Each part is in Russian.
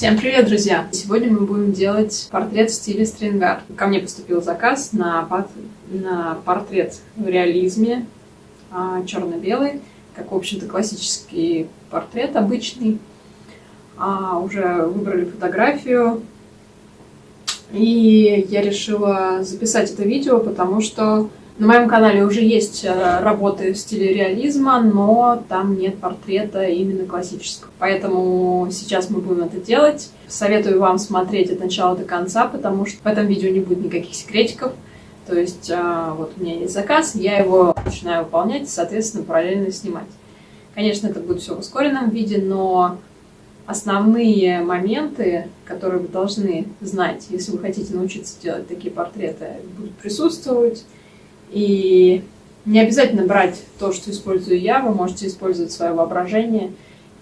Всем привет, друзья! Сегодня мы будем делать портрет в стиле стрингард. Ко мне поступил заказ на, на портрет в реализме, а, черно-белый, как, в общем-то, классический портрет обычный. А, уже выбрали фотографию, и я решила записать это видео, потому что на моем канале уже есть э, работы в стиле реализма, но там нет портрета именно классического. Поэтому сейчас мы будем это делать. Советую вам смотреть от начала до конца, потому что в этом видео не будет никаких секретиков. То есть э, вот у меня есть заказ, я его начинаю выполнять, соответственно, параллельно снимать. Конечно, это будет все в ускоренном виде, но основные моменты, которые вы должны знать, если вы хотите научиться делать такие портреты, будут присутствовать. И не обязательно брать то, что использую я, вы можете использовать свое воображение,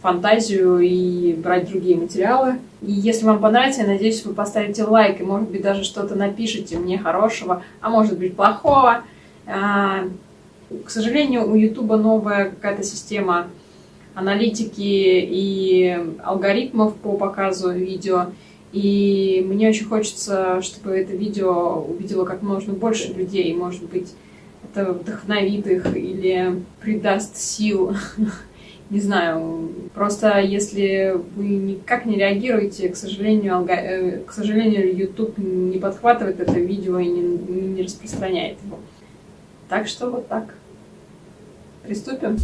фантазию и брать другие материалы. И если вам понравится, я надеюсь, вы поставите лайк и, может быть, даже что-то напишите мне хорошего, а может быть, плохого. А, к сожалению, у YouTube новая какая-то система аналитики и алгоритмов по показу видео. И мне очень хочется, чтобы это видео увидело как можно больше людей. Может быть, это вдохновит их или придаст сил. Не знаю, просто если вы никак не реагируете, к сожалению, алго... Э, к сожалению, YouTube не подхватывает это видео и не, не распространяет его. Так что вот так. Приступим.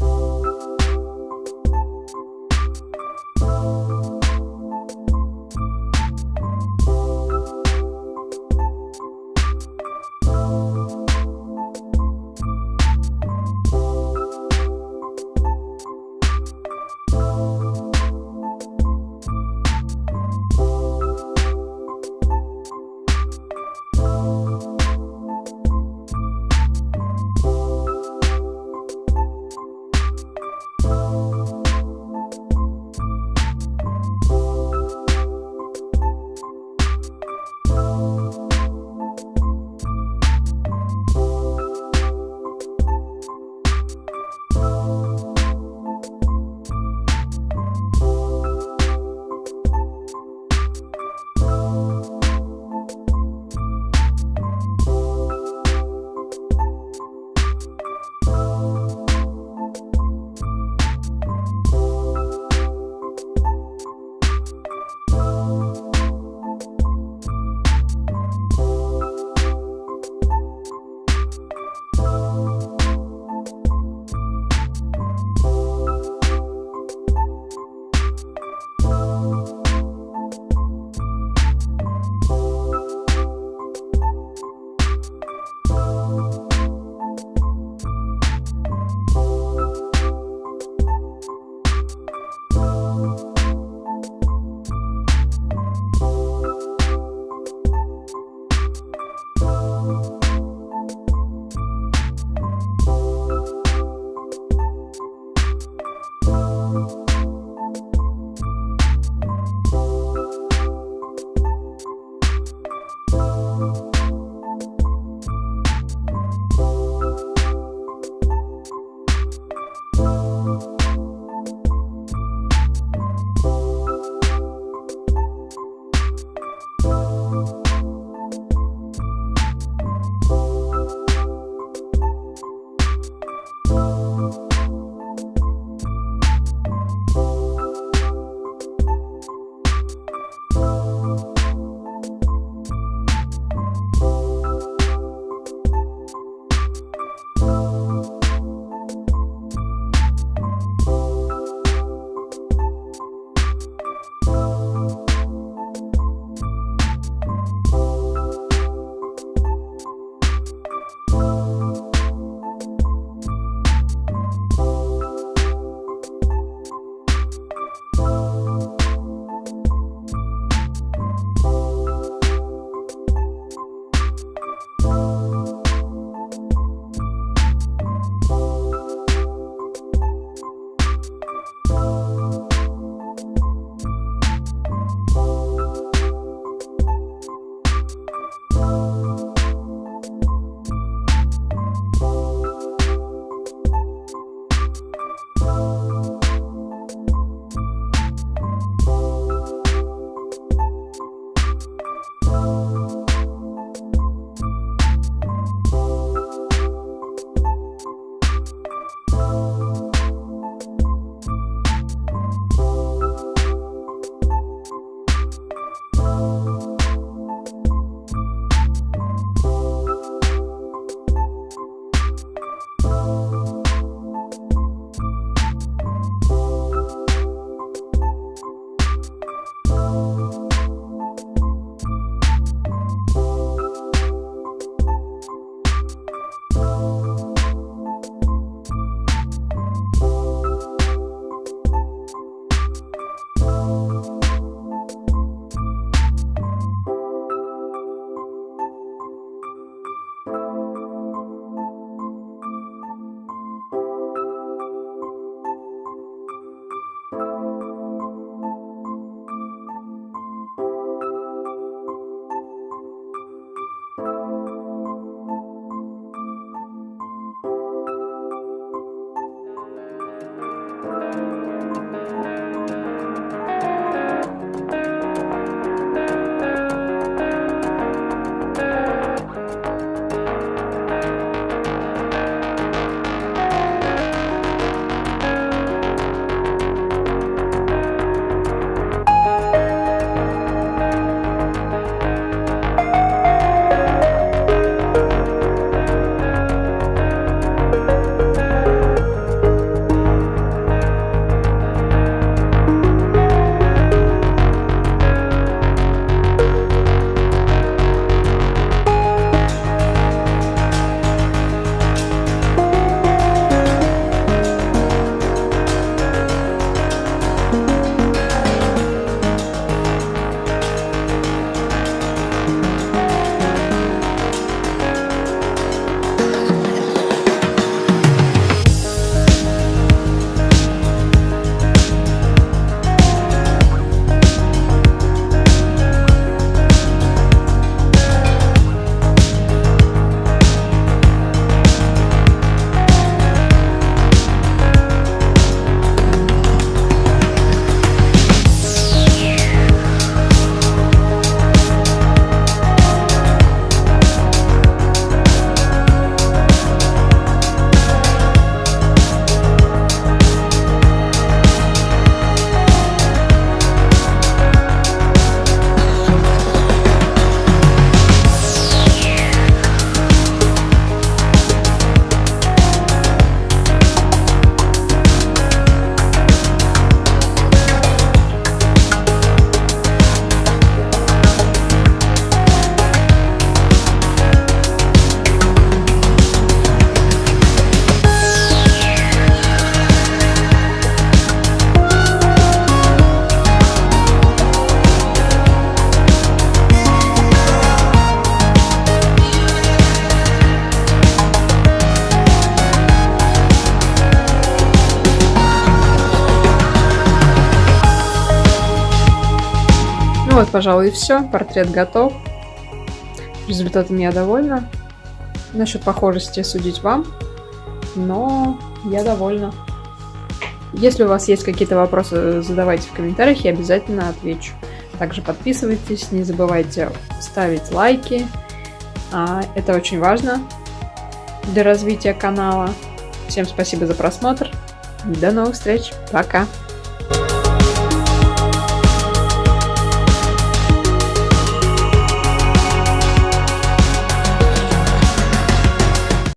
Ну вот, пожалуй, и все. Портрет готов. Результатом я довольна. Насчет похожести судить вам, но я довольна. Если у вас есть какие-то вопросы, задавайте в комментариях, я обязательно отвечу. Также подписывайтесь, не забывайте ставить лайки. А, это очень важно для развития канала. Всем спасибо за просмотр. До новых встреч. Пока.